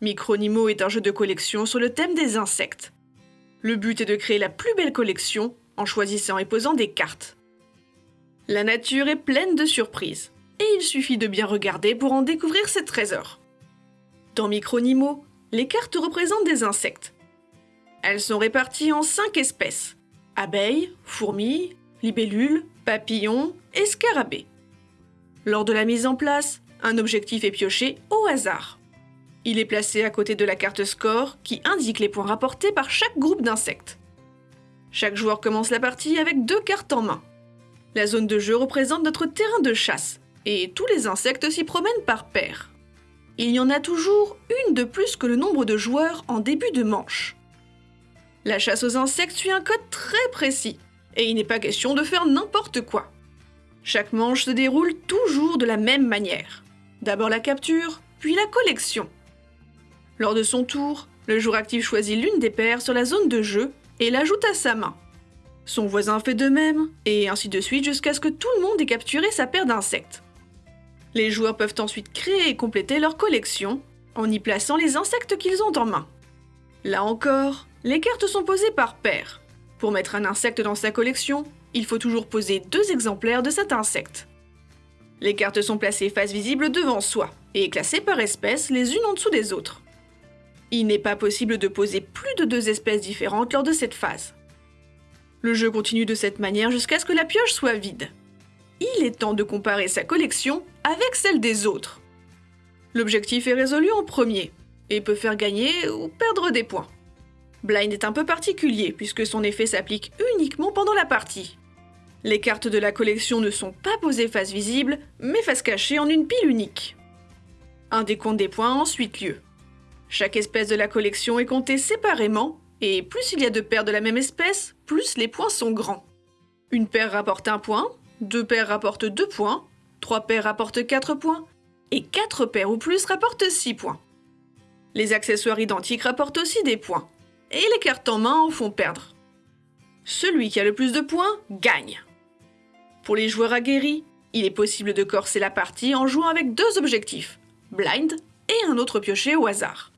Micronimo est un jeu de collection sur le thème des insectes. Le but est de créer la plus belle collection en choisissant et posant des cartes. La nature est pleine de surprises, et il suffit de bien regarder pour en découvrir ses trésors. Dans Micronimo, les cartes représentent des insectes. Elles sont réparties en cinq espèces abeilles, fourmis, libellules, papillons et scarabées. Lors de la mise en place, un objectif est pioché au hasard. Il est placé à côté de la carte score qui indique les points rapportés par chaque groupe d'insectes. Chaque joueur commence la partie avec deux cartes en main. La zone de jeu représente notre terrain de chasse, et tous les insectes s'y promènent par paires. Il y en a toujours une de plus que le nombre de joueurs en début de manche. La chasse aux insectes suit un code très précis, et il n'est pas question de faire n'importe quoi. Chaque manche se déroule toujours de la même manière. D'abord la capture, puis la collection. Lors de son tour, le joueur actif choisit l'une des paires sur la zone de jeu et l'ajoute à sa main. Son voisin fait de même, et ainsi de suite jusqu'à ce que tout le monde ait capturé sa paire d'insectes. Les joueurs peuvent ensuite créer et compléter leur collection en y plaçant les insectes qu'ils ont en main. Là encore, les cartes sont posées par paire. Pour mettre un insecte dans sa collection, il faut toujours poser deux exemplaires de cet insecte. Les cartes sont placées face visible devant soi et classées par espèce les unes en dessous des autres. Il n'est pas possible de poser plus de deux espèces différentes lors de cette phase. Le jeu continue de cette manière jusqu'à ce que la pioche soit vide. Il est temps de comparer sa collection avec celle des autres. L'objectif est résolu en premier et peut faire gagner ou perdre des points. Blind est un peu particulier puisque son effet s'applique uniquement pendant la partie. Les cartes de la collection ne sont pas posées face visible, mais face cachée en une pile unique. Un décompte des points a ensuite lieu. Chaque espèce de la collection est comptée séparément, et plus il y a de paires de la même espèce, plus les points sont grands. Une paire rapporte un point, deux paires rapportent deux points, trois paires rapportent quatre points, et quatre paires ou plus rapportent six points. Les accessoires identiques rapportent aussi des points, et les cartes en main en font perdre. Celui qui a le plus de points gagne. Pour les joueurs aguerris, il est possible de corser la partie en jouant avec deux objectifs, blind et un autre pioché au hasard.